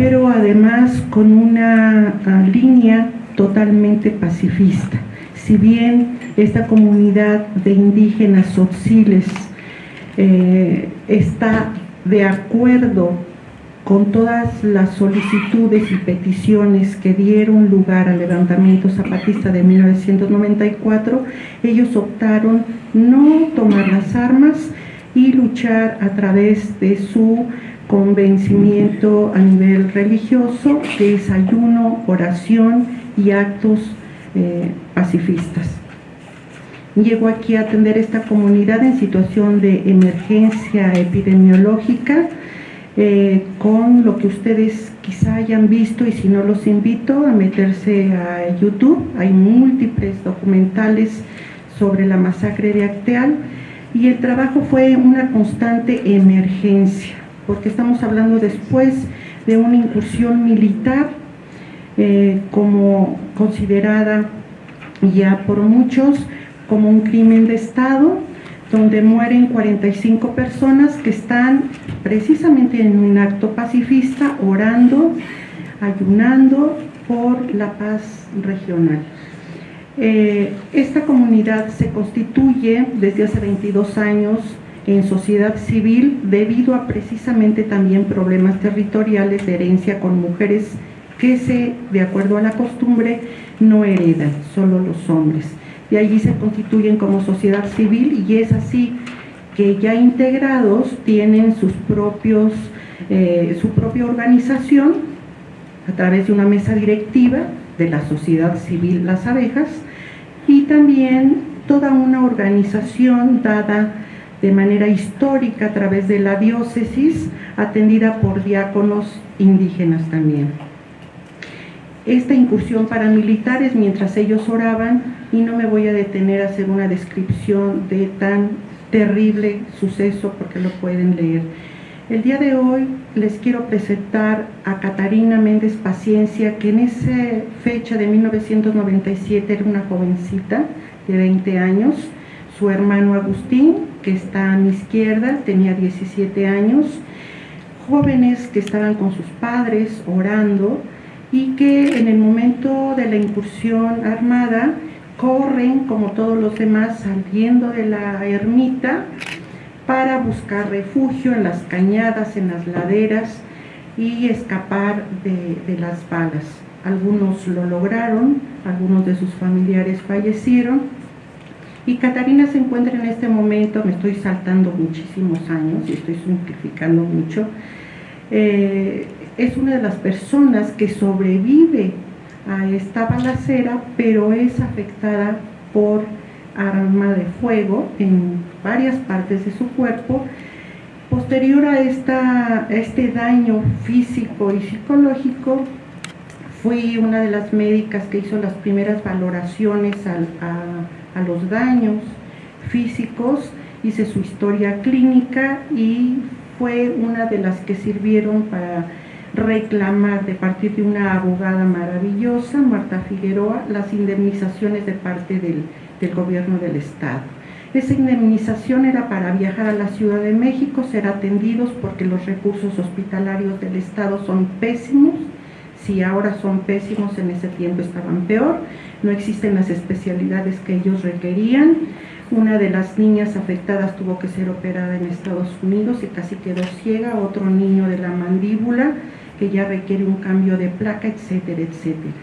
pero además con una ah, línea totalmente pacifista. Si bien esta comunidad de indígenas sotziles eh, está de acuerdo con todas las solicitudes y peticiones que dieron lugar al levantamiento zapatista de 1994, ellos optaron no tomar las armas y luchar a través de su convencimiento a nivel religioso, que es ayuno, oración y actos eh, pacifistas. Llego aquí a atender esta comunidad en situación de emergencia epidemiológica, eh, con lo que ustedes quizá hayan visto y si no los invito a meterse a YouTube, hay múltiples documentales sobre la masacre de Acteal y el trabajo fue una constante emergencia, porque estamos hablando después de una incursión militar eh, como considerada ya por muchos como un crimen de Estado, donde mueren 45 personas que están precisamente en un acto pacifista, orando, ayunando por la paz regional. Eh, esta comunidad se constituye desde hace 22 años en sociedad civil debido a precisamente también problemas territoriales de herencia con mujeres que se, de acuerdo a la costumbre, no heredan, solo los hombres. Y allí se constituyen como sociedad civil y es así que ya integrados tienen sus propios, eh, su propia organización a través de una mesa directiva de la sociedad civil Las Abejas y también toda una organización dada de manera histórica a través de la diócesis atendida por diáconos indígenas también. Esta incursión paramilitares mientras ellos oraban y no me voy a detener a hacer una descripción de tan terrible suceso porque lo pueden leer. El día de hoy les quiero presentar a Catarina Méndez Paciencia, que en esa fecha de 1997 era una jovencita de 20 años, su hermano Agustín, que está a mi izquierda, tenía 17 años, jóvenes que estaban con sus padres orando y que en el momento de la incursión armada corren como todos los demás saliendo de la ermita para buscar refugio en las cañadas, en las laderas y escapar de, las balas. Algunos lo lograron, algunos de sus familiares fallecieron y Catarina se encuentra en este momento, me estoy saltando muchísimos años y estoy simplificando mucho, eh, es una de las personas que sobrevive a esta balacera, pero es afectada por arma de fuego en varias partes de su cuerpo. Posterior a, esta, este daño físico y psicológico, fui una de las médicas que hizo las primeras valoraciones a, a los daños físicos, hice su historia clínica y fue una de las que sirvieron para reclamar de partir de una abogada maravillosa, Marta Figueroa, las indemnizaciones de parte del, gobierno del Estado. Esa indemnización era para viajar a la Ciudad de México, ser atendidos porque los recursos hospitalarios del Estado son pésimos, si ahora son pésimos, en ese tiempo estaban peor, no existen las especialidades que ellos requerían, una de las niñas afectadas tuvo que ser operada en Estados Unidos y casi quedó ciega, otro niño de la mandíbula, que ya requiere un cambio de placa, etcétera, etcétera.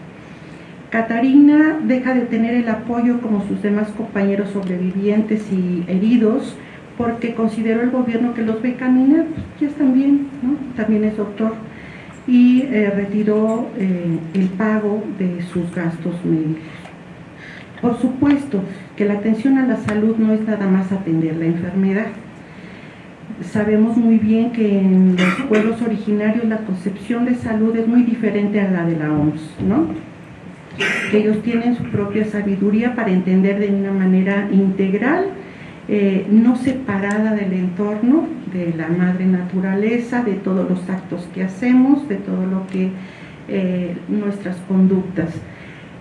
Catarina deja de tener el apoyo como sus demás compañeros sobrevivientes y heridos porque consideró el gobierno que los ve caminar, pues ya están bien, ¿no? también es doctor, y eh, retiró eh, el pago de sus gastos médicos. Por supuesto que la atención a la salud no es nada más atender la enfermedad, sabemos muy bien que en los pueblos originarios la concepción de salud es muy diferente a la de la OMS, ¿no? Que ellos tienen su propia sabiduría para entender de una manera integral, eh, no separada del entorno, de la madre naturaleza, de todos los actos que hacemos, de todo lo que eh, nuestras conductas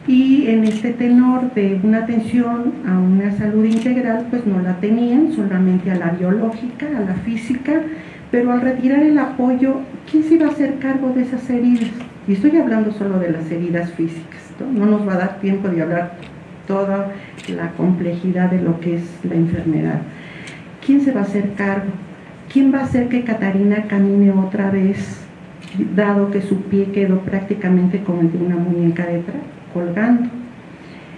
y en este tenor de una atención a una salud integral pues no la tenían, solamente a la biológica, a la física, pero al retirar el apoyo, ¿quién se iba a hacer cargo de esas heridas? Y estoy hablando solo de las heridas físicas, ¿no? No nos va a dar tiempo de hablar toda la complejidad de lo que es la enfermedad. ¿Quién se va a hacer cargo? ¿Quién va a hacer que Catarina camine otra vez, dado que su pie quedó prácticamente como el de una muñeca detrás, colgando?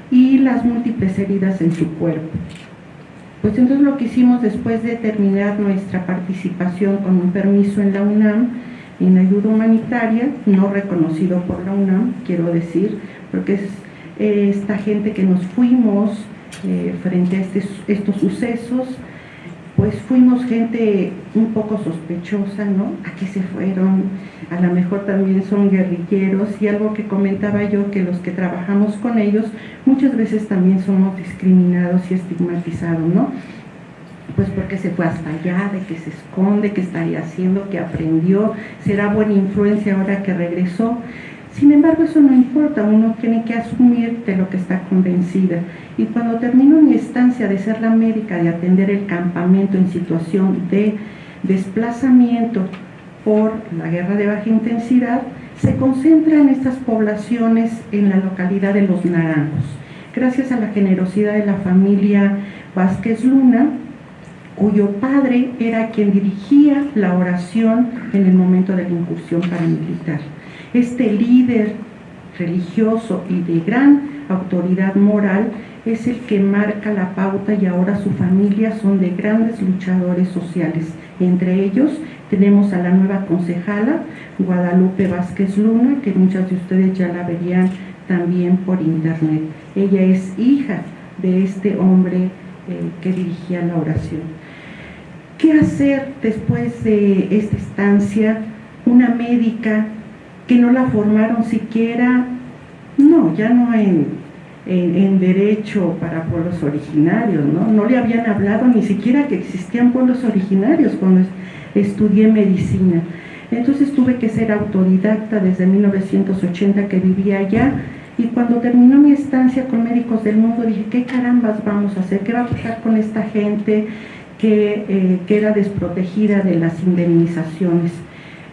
Y las múltiples heridas en su cuerpo. Pues entonces lo que hicimos después de terminar nuestra participación con un permiso en la UNAM, en ayuda humanitaria, no reconocido por la UNAM, quiero decir, porque es eh, esta gente que nos fuimos eh, frente a estos sucesos, pues fuimos gente un poco sospechosa, ¿no? ¿A qué se fueron? A lo mejor también son guerrilleros y algo que comentaba yo, que los que trabajamos con ellos muchas veces también somos discriminados y estigmatizados, ¿no? Pues porque se fue hasta allá, de que se esconde, que estaría haciendo, que aprendió, será buena influencia ahora que regresó. Sin embargo, eso no importa, uno tiene que asumir de lo que está convencida. Y cuando termino mi estancia de ser la médica, de atender el campamento en situación de desplazamiento por la guerra de baja intensidad, se concentra en estas poblaciones en la localidad de Los Naranjos. Gracias a la generosidad de la familia Vázquez Luna, cuyo padre era quien dirigía la oración en el momento de la incursión paramilitar este líder religioso y de gran autoridad moral es el que marca la pauta y ahora su familia son de grandes luchadores sociales. Entre ellos tenemos a la nueva concejala Guadalupe Vázquez Luna, que muchas de ustedes ya la verían también por internet. Ella es hija de este hombre eh, que dirigía la oración. ¿Qué hacer después de esta estancia? Una médica que no la formaron siquiera, no, ya no en, en, derecho para pueblos originarios, ¿no? No le habían hablado ni siquiera que existían pueblos originarios cuando estudié medicina. Entonces tuve que ser autodidacta desde 1980 que vivía allá y cuando terminó mi estancia con Médicos del Mundo dije, ¿qué carambas vamos a hacer? ¿Qué va a pasar con esta gente que eh, queda desprotegida de las indemnizaciones?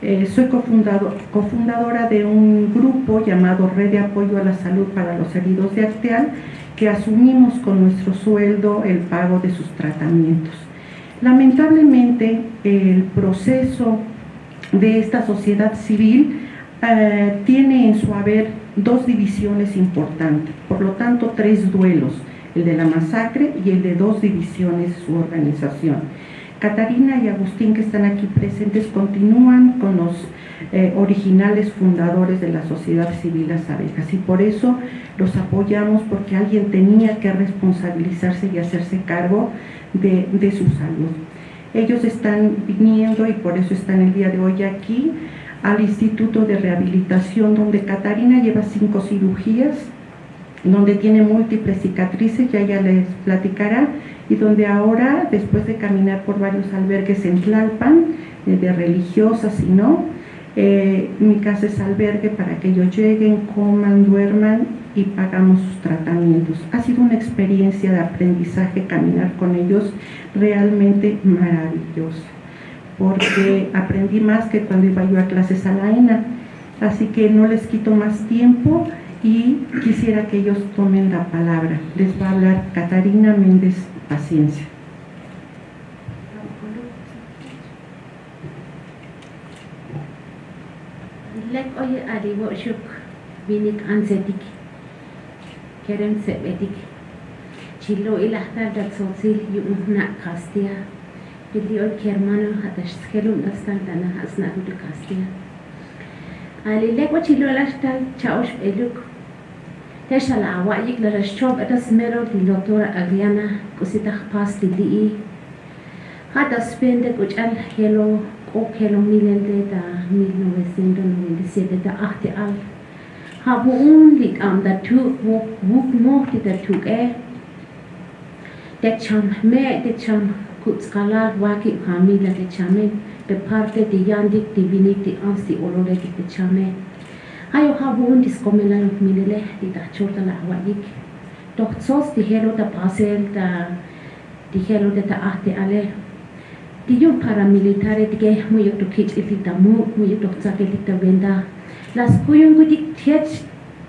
Eh, soy cofundadora de un grupo llamado Red de Apoyo a la Salud para los Heridos de Acteal, que asumimos con nuestro sueldo el pago de sus tratamientos. Lamentablemente, el proceso de esta sociedad civil eh, tiene en su haber dos divisiones importantes, por lo tanto tres duelos, el de la masacre y el de dos divisiones su organización. Catarina y Agustín que están aquí presentes continúan con los eh, originales fundadores de la sociedad civil Las Abejas y por eso los apoyamos porque alguien tenía que responsabilizarse y hacerse cargo de, de su salud. Ellos están viniendo y por eso están el día de hoy aquí al Instituto de Rehabilitación donde Catarina lleva cinco cirugías, donde tiene múltiples cicatrices, ya ella les platicará, y donde ahora, después de caminar por varios albergues en Tlalpan, eh, de religiosas y no, eh, mi casa es albergue para que ellos lleguen, coman, duerman y pagamos sus tratamientos. Ha sido una experiencia de aprendizaje caminar con ellos realmente maravillosa, porque aprendí más que cuando iba yo a clases a la ENA. Así que no les quito más tiempo y quisiera que ellos tomen la palabra. Les va a hablar Catarina Méndez Paciência. Let all Ali worship binik anzetik. Kerem sebetik. Chilo ilahtar dat sotil yumna kastia. بدي أقول كيرمانو حتى شتكلم أصلاً أنا أصنع هود الكاستيا. قال لي لك وشي لولا شتا تشاوش بإلوك تشا لعوائيك لرشوب اتس ميرو دي لطورة اغيانا كسي تخباس دي دي اي خاطة سبين دي كوش ال هيلو كوب هيلو ميلين دي دا ميل نوويسين دو نوين دي سيدة دا اختي ال هابو اون دي كام دا توك ووك ووك موك دي دا توك اي دي چام مي دي چام كوت دي ياندي بيني دي انسي اولو لدي ayo ha won dis komela yok minele di da chorta la wa ik doch zos di helo da pasel da di helo da ahte ale. Di yo paramilitare di ge mu yo to kich ilik da mu mu yo to tsak ilik da wenda las kuyung gudik tiet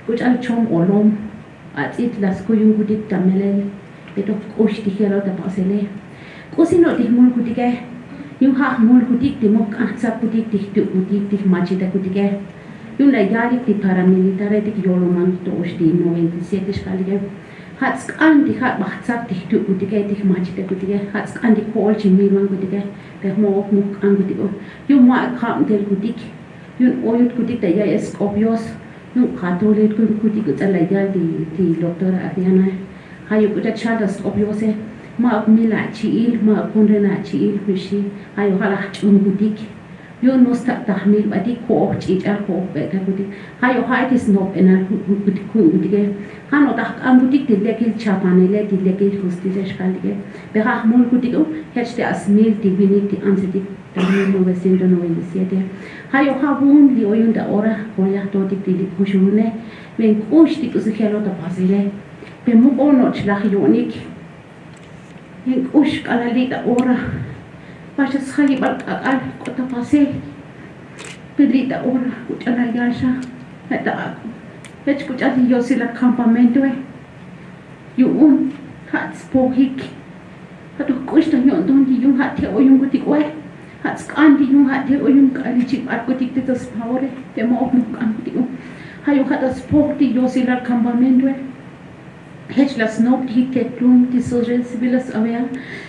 gut al chom olom. At it las kuyung gudik da melel beto osh di helo da pasele kusino di mul gudike yung ha mul gudik di mok ah tsak gudik di tu gudik di majida gudike յունայալիք դիպարամիլիտարետիկ յոլոման տոշտի նովենտիսետիշ կալիգե հացկան դիհա բացակ դիհտու ուտիգե դիհ մաչտե ուտիգե հացկան դի կոլջի միլման ուտիգե բեղմով մուկ ան ուտիգե յու մա քամ դել ուտիկ յուն օյուտ ուտիկ դա ես օբյոս նու կաթոլիկ ուտիկ ուտալայալ դի դի դոկտոր արիանա հայու ուտակ շալդաս օբյոսե մա միլա չիլ մա կոնրենա չիլ միշի այո հալա չուն ուտիկ yo no sta tahmil ba di ko och chi ta ko be ka ku di ha yo ha tis no pe na ku di ku di ge ha no tak am ku di di le kil cha pa ne le di le kil hus di lesh kal ge be ha mul ku di ku hech te as mil di bi ni di an se di da ni no be sin do no be si de ha yo ha bun di oyun da ora ko ya to di di ku shu ne? Men ku shi di ku se khelo da pa zile be mu ko no chlach yo nik yin ush kala li da ora ba sha sa yi kata pasir. Pedrita ora kuchana yasha Eta aku Ech kuchati yo sila campamento e Yu un Hats po Hatu kushta yon don di yun hati o yun kutik wae Hats kan di yun hati o yun kari chik ar kutik te tas paore Te mo opnu kan di yun Hayu hata spok di yo sila campamento e Hech las nop di ke di so jen sibilas awean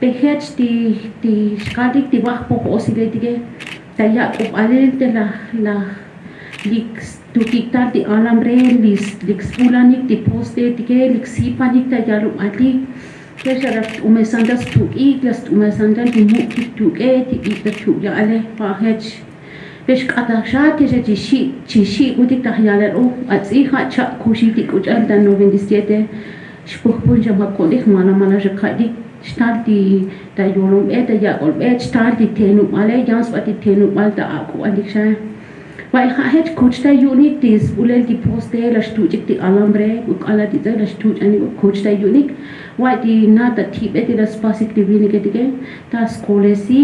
pehech ti ti skadik ti wah po po sige tige taya ko alin te na na lah, lah. lik tukita ti alam re lis lik spulanik ti poste tige lik sipanik taya ro ati ke shara umesandas tu iklas umesandas ti mu ti tu e ti ti ta tu ya ale pehech Pesh kata shati je ti shi ti shi uti tahyalar o oh, atsi ha cha kushi ti kujal dan 97 shpuh pun jama kodih mana mana je kadik xtaarti ta yolom e ta yakol e xtaarti tenu male yans wat tenu mal ta aku aliksha wa e i hahet coach ta unique tis ulel ki poste la shtuchik ti alambre u kala ti ta la shtuch ani coach ta unique wa e ti na ta tip e ti la spasik ti vini ke tike ta skolesi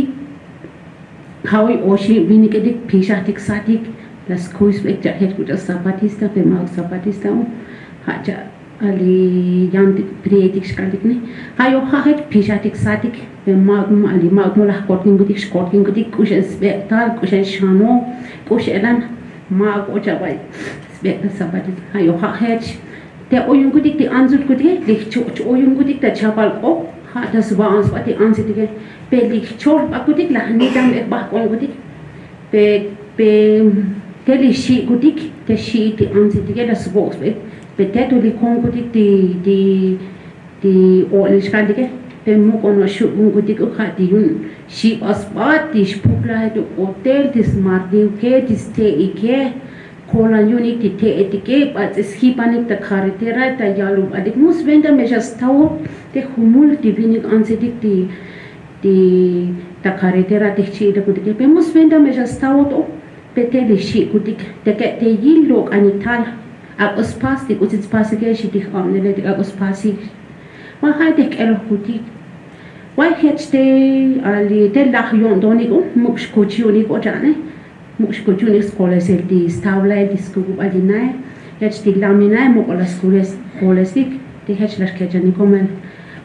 hawi e oshi vini ke dik pishatik satik la skuis ek ta het kuta sapatista pe mag sapatista ha ja ali yandik prietik shkadik ne hayo khahet pishatik satik be magum ali magum la kortin gudik shkortin gudik kushen spektal kushen shano kushelan mag ochabai spektar sabadik hayo khahet te oyun gudik ti anzut gudik lik chuch oyun gudik ta chapal o ha das ba ans pati ans dige pe lik chor ba gudik la ni dam ek ba kon gudik pe pe te li shi gudik te shi ti ans dige das box be peut-être les Congolais des des des autres pays que peut mon connaissu Congolais au cas de une si aspect des populaires de hôtel des mardiou que des thé et que colon une des pas des skipanik de carretera et yalum adik mus venda mais de humul divinik ansedik de de ta carretera de chida con que pemos venda mejas tawo pete de chi kutik de que te yilo anital għal uspastik u t-spastik għaxi tiħqom li l-dik għal uspastik. Ma ħajdik għal-ħutik. Għajħieċ te għalli tellaħ jon doniku, mux kuċjunik u ġane, mux kuċjunik skola sirdi stawla di skubu għadinaj, ħieċ ti għlaminaj mu għala skola sik, ti ħieċ l-ħkeġani komen.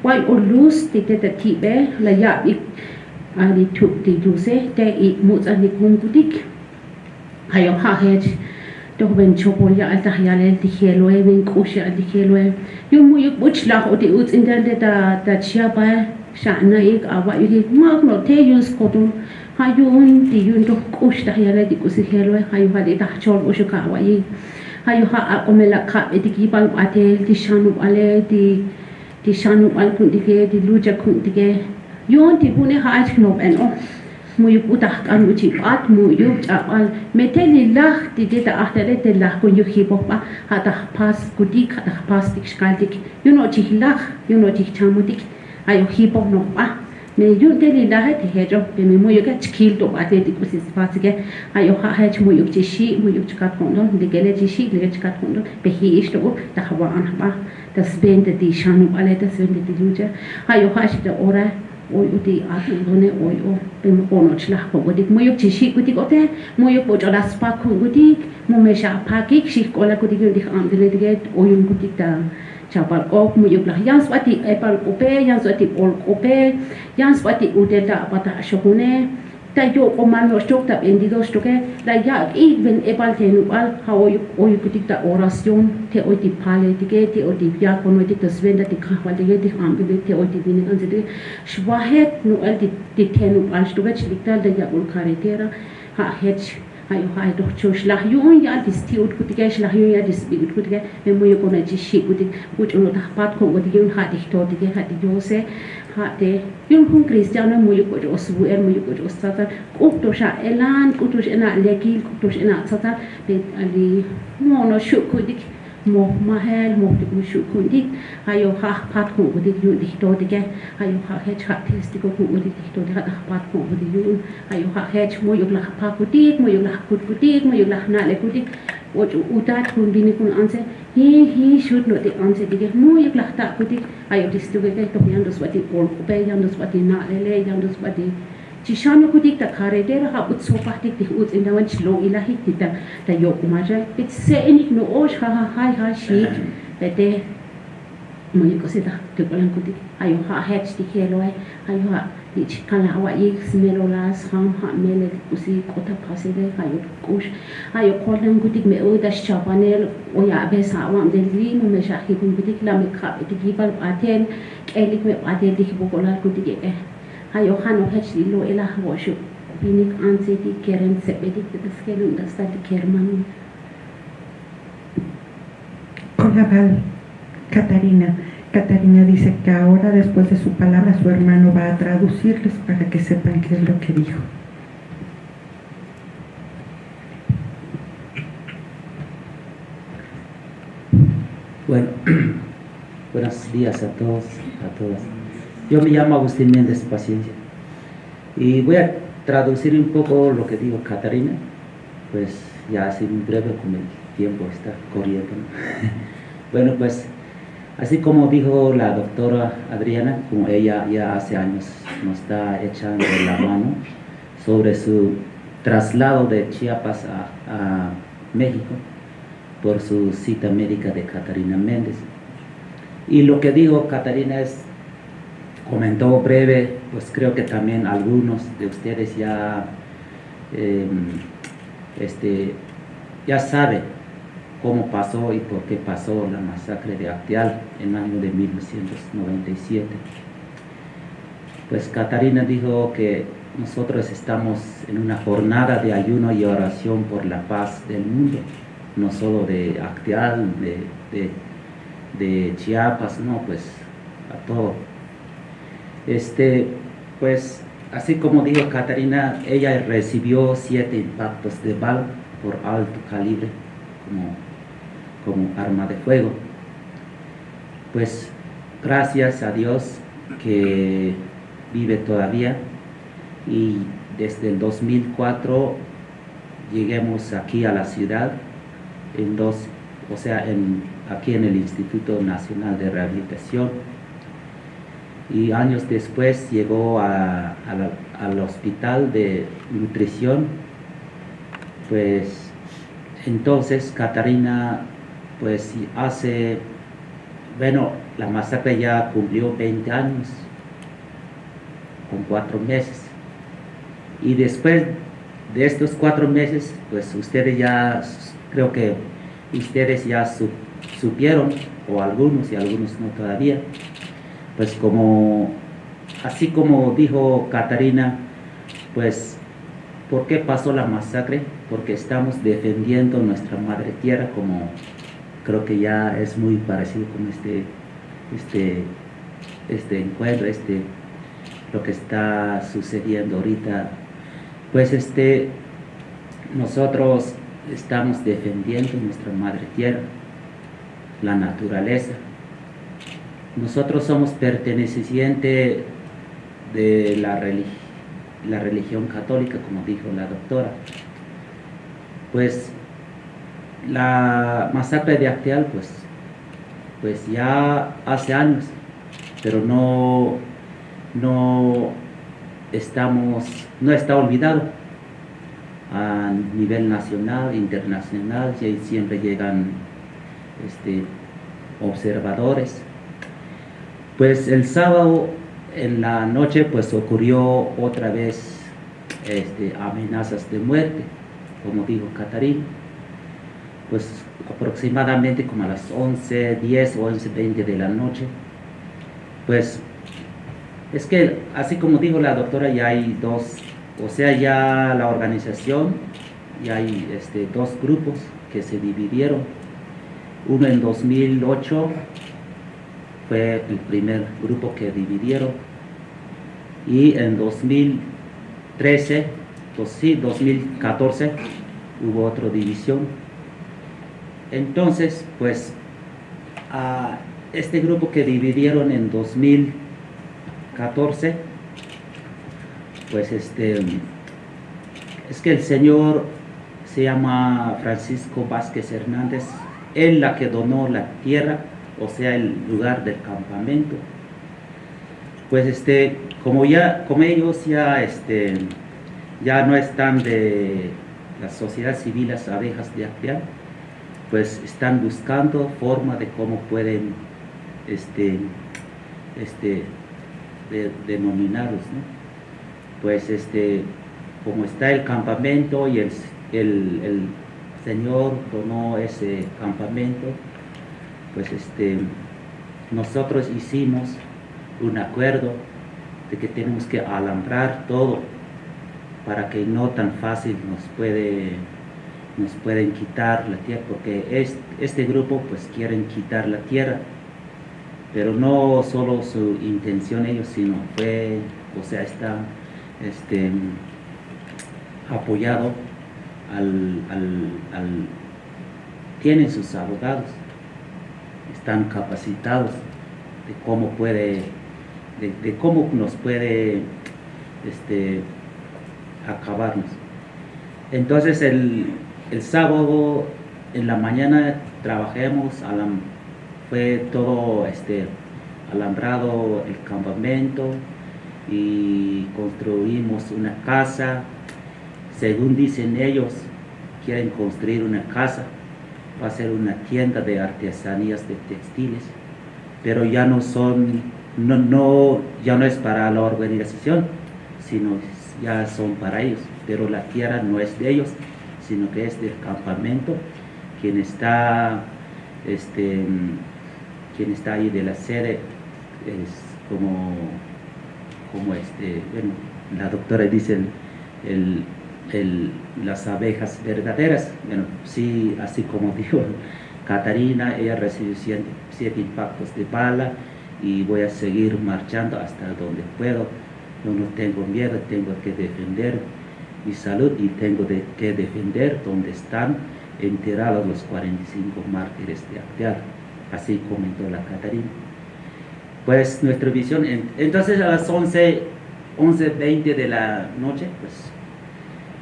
Għaj ullus ti teta tibe la jaqbik għalli tuk ti duse, te i muċ għalli kungudik, ħajoħħaħħieċ. دغبن شوبوليا عندك يا لين تخيلوي بين كوشي عندك يلوي يوم يبوش لاخ ودي اوت ان دال دا دا شابا شعنا يك اوا يك ما نو تي يوس كوتو هايون دي يون دو كوش دا يا لين كوسي هيلوي هايو هادي دا شور وشو كاوا يي هايو ها اوملا كا دي كيبان اتيل دي شانو علي دي دي شانو على كنت دي دي لوجا كنت دي يون تي بوني هايت كنوب ان اوف muyuputak an uchipat muyup al meteli lach didita ahterete lach kun yuhipopa hatak pas kutik hatak pas tikshkaltik yuno chih lach yuno chih chamutik ayo hipo nopa me yu teli lahe tihejo be me muyuka chikil to ate tikusis pasike ayo ha hech muyuk chishi muyuk chikat kondo ligele chishi ligele chikat kondo be hi ishto tahwa anhapa das bende di shanu ale das bende di luja ayo ha shita ora oi uti atu gune oi o pem ono lah po gudik mo yok chishi gudik kote mo yok poch olas pa khu gudik mo me sha pa ki shik kola gudik gudik am dile dige oi un gudik ta chapal ok mo yok lah yan swati epal ope yans wati ol ope yans wati udeta pata shokune tayo ko manlo stok tap endido stoke da ya even e pal tenu al ha o yu o yu kitik ta orasyon te o ti pale ti ke ti o ti ya ko no ti ta svenda ti kha wa de ti ham bi te o ti bin an ti shwahet nu al ti ti tenu al stoke chi ta da ya ul kare tera ha hech ha yu ha doch cho shlah yu un ya ti sti ut kutike shlah ya ti sti ut me mo yu ko shi kutik ut un ta ko ti yu ha ti to ti ke ha hatte junkun christiano mulik wode osbu eh, er mulik wode ostata qutusha elan qutush ina lekil qutush ina tsata be ali mono shukudik mo mahel mo dik. Shukudik hayo ha pat ku wode yu dikto dike eh. hayo ha hech ha testik ku wode dikto dike ha pat ku wode yu hayo ha hech mo yu la pat ku dik mo yu la kut ku dik mo yu la na le lah ku ot utat hun bini kun anse he he should not the anse. Dige mo yek lahta kuti Ayo ot stuge ke to yan dos wati kol ko pe yan dos wati na le le yan dos wati ci shan ko dik ta khare der ha ut so pa ti ut inda wan chlo ilahi ti ta. Ta yo ko ma jay pit se ni no osh ha ha hai ha shi. Pe te mo yek te ko kuti ay ha ha ti ke lo ha ichkan la wa yik smero la skham ha mele kusi kota phase de ka yuk kush ha yuk kolam gutik me o dash chapanel o ya be sa wa de li mu me shakhi bun gutik la me khap de gi bal atel kelik me atel dik bu kolar gutik e ha yo khan o hech li lo ela wa shu binik anse di keren se bedik de skelun da sta di kerman Con la Catarina. Catarina dice que ahora, después de su palabra, su hermano va a traducirles para que sepan qué es lo que dijo. Bueno, buenos días a todos, a todas. Yo me llamo Agustín Méndez Paciencia y voy a traducir un poco lo que dijo Catarina, pues ya así muy breve como el tiempo está corriendo. ¿no? bueno, pues Así como dijo la doctora Adriana, como ella ya hace años nos está echando la mano sobre su traslado de Chiapas a, México por su cita médica de Catarina Méndez. Y lo que dijo Catarina es, comentó breve, pues creo que también algunos de ustedes ya, eh, este, ya saben cómo pasó y por qué pasó la masacre de Acteal en el año de 1997. Pues Catarina dijo que nosotros estamos en una jornada de ayuno y oración por la paz del mundo, no solo de Acteal, de, Chiapas, no, pues a todo. Este, pues así como dijo Catarina, ella recibió siete impactos de bala por alto calibre, como como arma de fuego. Pues gracias a Dios que vive todavía y desde el 2004 lleguemos aquí a la ciudad en dos, o sea, aquí en el Instituto Nacional de Rehabilitación y años después llegó al hospital de nutrición pues entonces Catarina pues hace, bueno, la masacre ya cumplió 20 años, con cuatro meses. Y después de estos cuatro meses, pues ustedes ya, creo que ustedes ya supieron, o algunos y algunos no todavía, pues como, así como dijo Catarina, pues, ¿por qué pasó la masacre? Porque estamos defendiendo nuestra madre tierra como creo que ya es muy parecido con este, este, este encuentro, este, lo que está sucediendo ahorita Pues este, nosotros estamos defendiendo nuestra madre tierra, la naturaleza. Nosotros somos pertenecientes de la, la religión católica, como dijo la doctora. Pues la masacre de Acteal, pues, pues ya hace años, pero no, no estamos, no está olvidado a nivel nacional, internacional, siempre llegan este, observadores. Pues el sábado en la noche pues ocurrió otra vez este, amenazas de muerte, como dijo Catarín. Pues aproximadamente como a las 11, 10 o 11, 20 de la noche. Pues es que así como dijo la doctora, ya hay dos, o sea, ya la organización, ya hay este, dos grupos que se dividieron. Uno en 2008 fue el primer grupo que dividieron y en 2013, sí, 2014 hubo otra división. Entonces, pues, a este grupo que dividieron en 2014, pues este, es que el señor se llama Francisco Vázquez Hernández, él la que donó la tierra, o sea, el lugar del campamento. Pues este, como ya, como ellos ya, este, ya no están de la sociedad civil, las abejas de Acteal, pues están buscando forma de cómo pueden este, este, denominarlos, Pues este, como está el campamento y el, el, el Señor donó ese campamento, pues este, nosotros hicimos un acuerdo de que tenemos que alambrar todo para que no tan fácil nos puede nos pueden quitar la tierra porque este grupo pues quieren quitar la tierra pero no solo su intención ellos sino fue o sea está este apoyado al, al tienen sus abogados están capacitados de cómo puede de, cómo nos puede este, acabarnos. Entonces el, sábado en la mañana trabajemos, fue todo este, alambrado el campamento y construimos una casa. Según dicen ellos, quieren construir una casa, va a ser una tienda de artesanías de textiles, pero ya no son no, no, ya no es para la organización, sino ya son para ellos. Pero la tierra no es de ellos, sino que es del campamento, quien está, este, quien está ahí de la sede es como, como este, bueno, la doctora dice las abejas verdaderas, bueno, sí, así como dijo Catarina, ella recibió siete impactos de bala, y voy a seguir marchando hasta donde puedo. Yo no tengo miedo, tengo que defender mi salud y tengo que defender donde están enterrados los 45 mártires de Acteal. Así comentó la Catarina. Pues nuestra visión, entonces a las 11, 11.20 de la noche, pues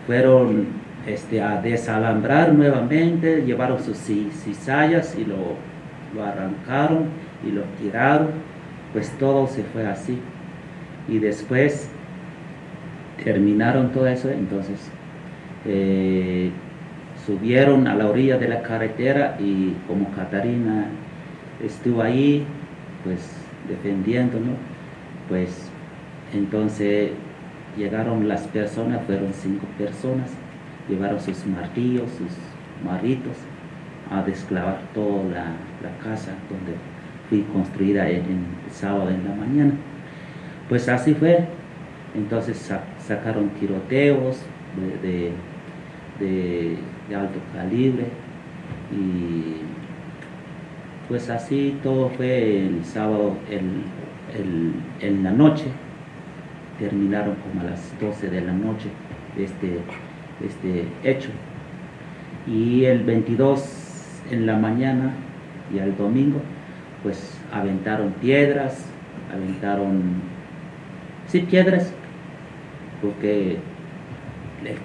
fueron este, a desalambrar nuevamente, llevaron sus cizallas y lo, lo arrancaron y lo tiraron, pues todo se fue así. Y después terminaron todo eso, entonces eh, subieron a la orilla de la carretera y como Catarina estuvo ahí, pues defendiendo, Pues entonces llegaron las personas, fueron cinco personas, llevaron sus martillos, sus maritos a desclavar toda la, casa donde fui construida el sábado en la mañana. Pues así fue. Entonces sacaron tiroteos de, alto calibre y pues así todo fue el sábado en la noche. Terminaron como a las 12 de la noche este, este hecho. Y el 22 en la mañana y al domingo, pues aventaron piedras, aventaron, sí, piedras, porque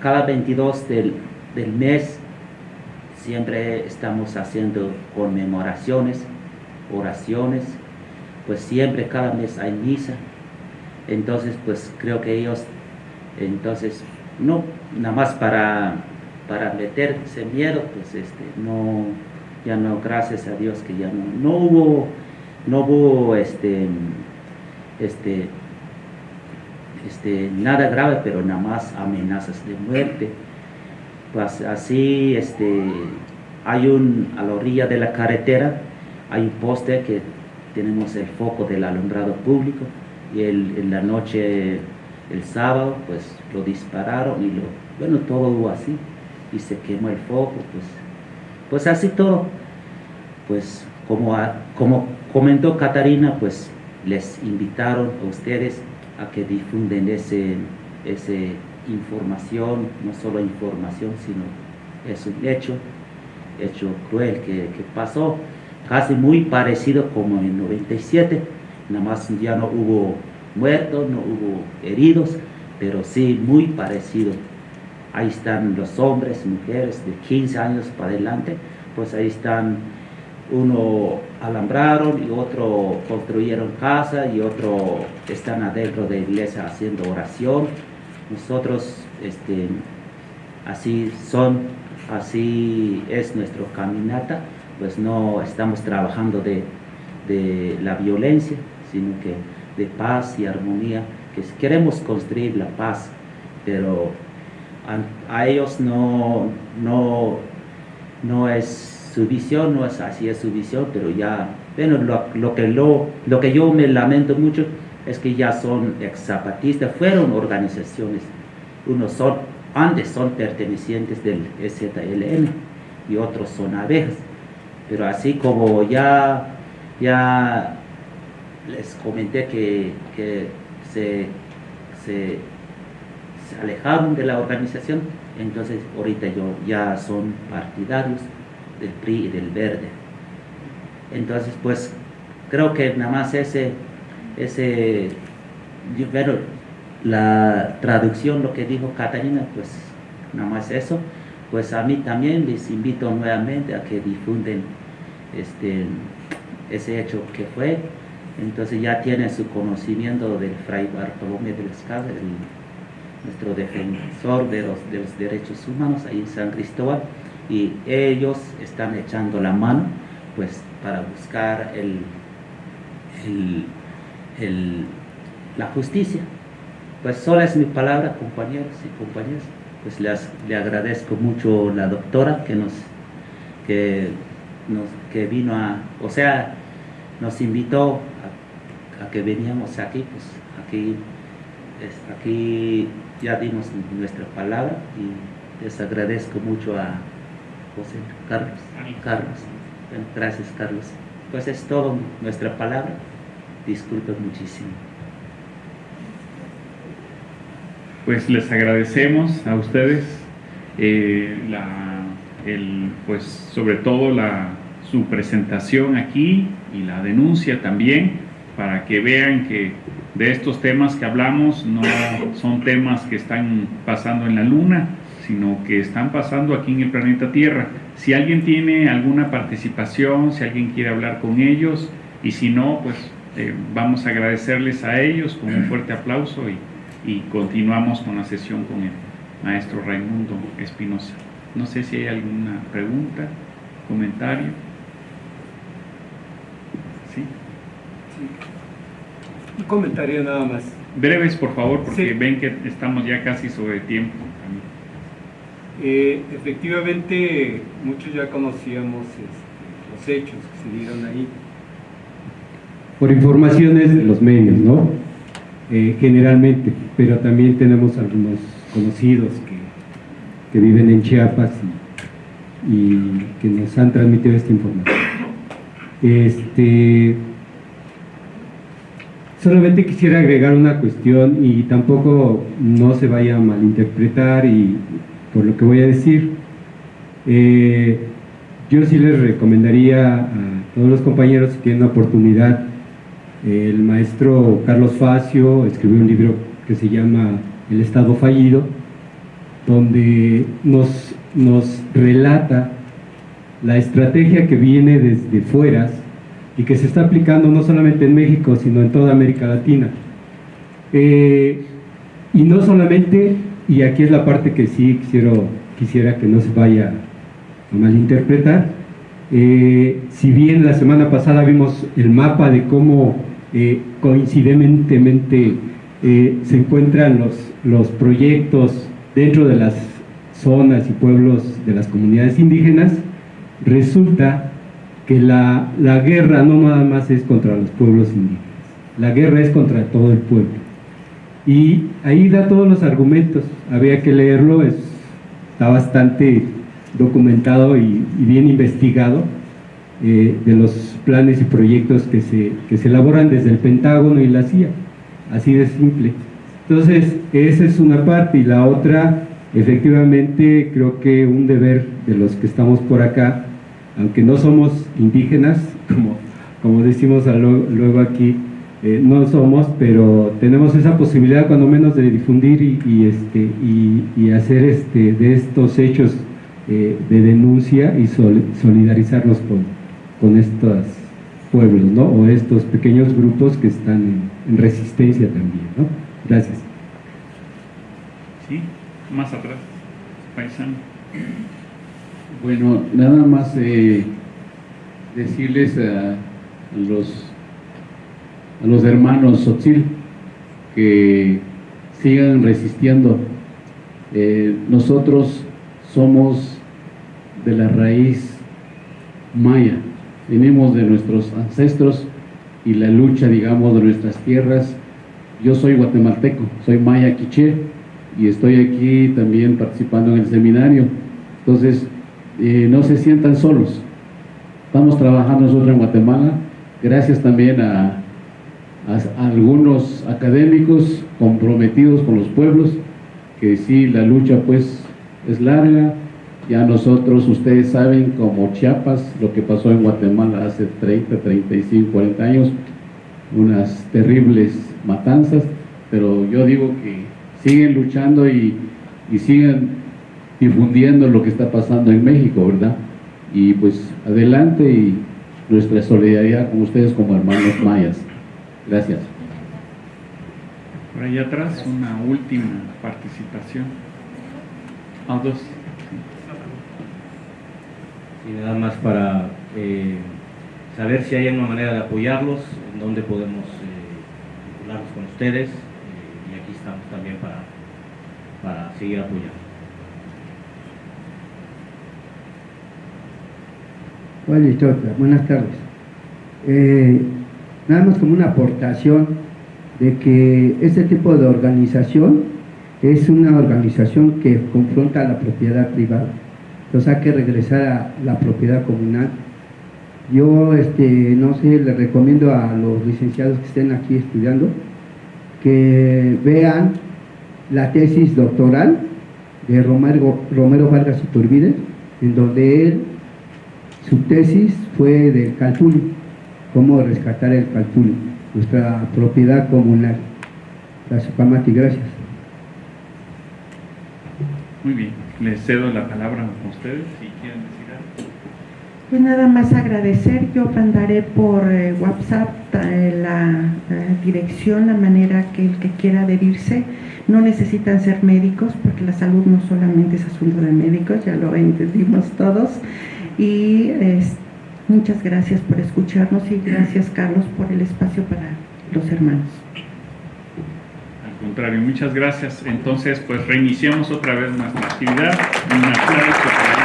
cada 22 del, del mes siempre estamos haciendo conmemoraciones, oraciones, pues siempre cada mes hay misa. Entonces, pues creo que ellos, entonces, no, nada más para, para meterse miedo, pues este, no, ya no, gracias a Dios que ya no, no hubo, no hubo este, este, este, nada grave, pero nada más amenazas de muerte. Pues así, este, hay un, a la orilla de la carretera, hay un poste que tenemos el foco del alumbrado público y el, en la noche, el sábado, pues lo dispararon y lo, bueno, todo así y se quemó el foco, pues, pues así todo. Pues como, como comentó Catarina, pues les invitaron a ustedes a que difunden ese, ese información, no solo información, sino es un hecho, hecho cruel que, que pasó casi muy parecido como en 97, nada más ya no hubo muertos, no hubo heridos, pero sí muy parecido. Ahí están los hombres, mujeres de 15 años para adelante, pues ahí están, uno alambraron y otro construyeron casa y otro están adentro de iglesia haciendo oración. Nosotros, este, así son, así es nuestra caminata pues no estamos trabajando de, la violencia, sino que de paz y armonía, que queremos construir la paz, pero a, ellos no, no, no es su visión, no es así es su visión, pero ya, bueno, lo, que, lo, lo que yo me lamento mucho es que ya son ex zapatistas, fueron organizaciones, unos son, antes son pertenecientes del EZLN y otros son abejas pero así como ya, ya les comenté que, se, alejaron de la organización, entonces ahorita yo ya son partidarios del PRI y del Verde. Entonces pues creo que nada más ese, ese bueno, la traducción, lo que dijo Catalina, pues nada más eso, pues a mí también les invito nuevamente a que difunden este, ese hecho que fue. Entonces ya tiene su conocimiento del Fray Bartolomé de las Casas, nuestro defensor de los, de los derechos humanos ahí en San Cristóbal, y ellos están echando la mano pues para buscar el, el, la justicia. Pues sola es mi palabra, compañeros y compañeras. Pues les, le agradezco mucho la doctora que nos que que vino a, o sea, nos invitó a, que veníamos aquí, pues aquí, aquí ya dimos nuestra palabra y les agradezco mucho a José Carlos. Carlos. gracias Carlos. Pues es todo nuestra palabra. Disculpen muchísimo. Pues les agradecemos a ustedes eh, la, el, pues sobre todo la su presentación aquí y la denuncia también para que vean que de estos temas que hablamos no son temas que están pasando en la luna, sino que están pasando aquí en el planeta Tierra. Si alguien tiene alguna participación, si alguien quiere hablar con ellos, y si no, pues eh, vamos a agradecerles a ellos con un fuerte aplauso y, y continuamos con la sesión con el maestro Raimundo Espinosa. No sé si hay alguna pregunta, comentario. Un comentario nada más. Breves, por favor, porque ven que estamos ya casi sobre tiempo. Eh, efectivamente, muchos ya conocíamos este, los hechos que se dieron ahí. Por informaciones de los medios, ¿no? Eh, generalmente, pero también tenemos algunos conocidos que, viven en Chiapas y, y que nos han transmitido esta información. Este, solamente quisiera agregar una cuestión y tampoco no se vaya a malinterpretar y por lo que voy a decir. Eh, yo sí les recomendaría a todos los compañeros si tienen la oportunidad, el maestro Carlos Facio escribió un libro que se llama El Estado Fallido, donde nos, nos relata la estrategia que viene desde fuera y que se está aplicando no solamente en México, sino en toda América Latina. Eh, y no solamente, y aquí es la parte que sí quisiera, quisiera que no se vaya a malinterpretar, eh, si bien la semana pasada vimos el mapa de cómo eh, coincidentemente se encuentran los, los proyectos dentro de las zonas y pueblos de las comunidades indígenas, resulta que la, la, guerra no nada más es contra los pueblos indígenas, la guerra es contra todo el pueblo. Y ahí da todos los argumentos, había que leerlo, está bastante documentado y, bien investigado eh, de los planes y proyectos que se, que se elaboran desde el Pentágono y la CIA, así de simple. Entonces, esa es una parte. Y la otra, efectivamente, creo que un deber de los que estamos por acá aunque no somos indígenas, como, como decimos luego aquí, eh, no somos, pero tenemos esa posibilidad cuando menos de difundir y, este, y, hacer este, de estos hechos eh, de denuncia y solidarizarnos con, con estos pueblos, ¿no? O estos pequeños grupos que están en, resistencia también, ¿no? Gracias. Sí, más atrás, paisano. Bueno, nada más eh, decirles a, los, a los hermanos Sotzil que sigan resistiendo. Eh, nosotros somos de la raíz maya, venimos de nuestros ancestros y la lucha, digamos, de nuestras tierras. Yo soy guatemalteco, soy maya quiché y estoy aquí también participando en el seminario. Entonces, eh, no se sientan solos. Estamos trabajando nosotros en Guatemala, gracias también a, algunos académicos comprometidos con los pueblos, que sí, la lucha pues es larga, ya nosotros, ustedes saben, como Chiapas, lo que pasó en Guatemala hace 30, 35, 40 años, unas terribles matanzas, pero yo digo que siguen luchando y, y siguen difundiendo lo que está pasando en México, ¿verdad? Y pues adelante y nuestra solidaridad con ustedes como hermanos mayas. Gracias. Por allá atrás una última participación. A ah, dos. Y nada más para eh, saber si hay una manera de apoyarlos, en dónde podemos eh, vincularnos con ustedes, eh, y aquí estamos también para, para seguir apoyando. buenas tardes. Nada más como una aportación de que este tipo de organización es una organización que confronta la propiedad privada. Entonces hay que regresar a la propiedad comunal. Yo, este, no sé, les recomiendo a los licenciados que estén aquí estudiando que vean la tesis doctoral de Romero, Romero Vargas Iturbide, en donde él su tesis fue del Calpuli, cómo rescatar el Calpuli, nuestra propiedad comunal. Gracias, Pamati, gracias. Muy bien, les cedo la palabra a ustedes si quieren decir algo. Pues nada más agradecer, yo mandaré por eh, WhatsApp eh, la dirección, la manera que el que quiera adherirse, no necesitan ser médicos porque la salud no solamente es asunto de médicos, ya lo entendimos todos, y muchas gracias por escucharnos y gracias Carlos por el espacio para los hermanos. Al contrario, muchas gracias. Entonces, pues reiniciamos otra vez nuestra actividad. Un aplauso para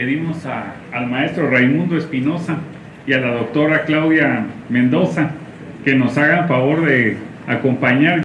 pedimos al maestro Raimundo Espinosa y a la doctora Claudia Mendoza que nos hagan favor de acompañar